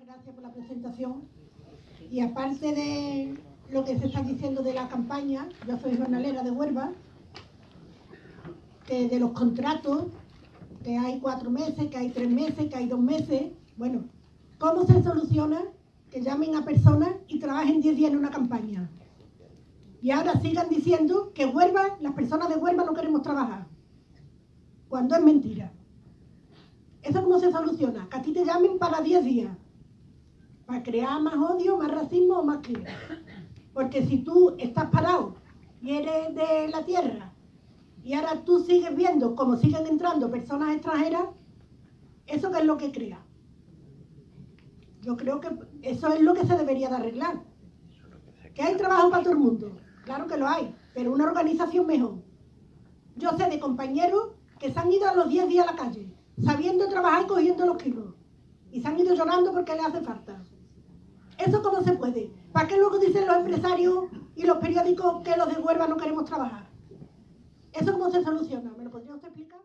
Gracias por la presentación. Y aparte de lo que se está diciendo de la campaña, yo soy jornalera de Huelva, que de los contratos, que hay cuatro meses, que hay tres meses, que hay dos meses. Bueno, ¿cómo se soluciona que llamen a personas y trabajen 10 días en una campaña? Y ahora sigan diciendo que Huelva, las personas de Huelva no queremos trabajar. Cuando es mentira. ¿Eso cómo se soluciona? Que a ti te llamen para 10 días. Para crear más odio, más racismo o más crimen. Porque si tú estás parado y eres de la tierra y ahora tú sigues viendo cómo siguen entrando personas extranjeras, ¿eso qué es lo que crea? Yo creo que eso es lo que se debería de arreglar. Que hay trabajo para todo el mundo, claro que lo hay, pero una organización mejor. Yo sé de compañeros que se han ido a los 10 días a la calle, sabiendo trabajar y cogiendo los kilos. Y se han ido llorando porque les hace falta. ¿Eso cómo se puede? ¿Para qué luego dicen los empresarios y los periódicos que los de Huelva no queremos trabajar? ¿Eso cómo se soluciona? ¿Me lo podría usted explicar?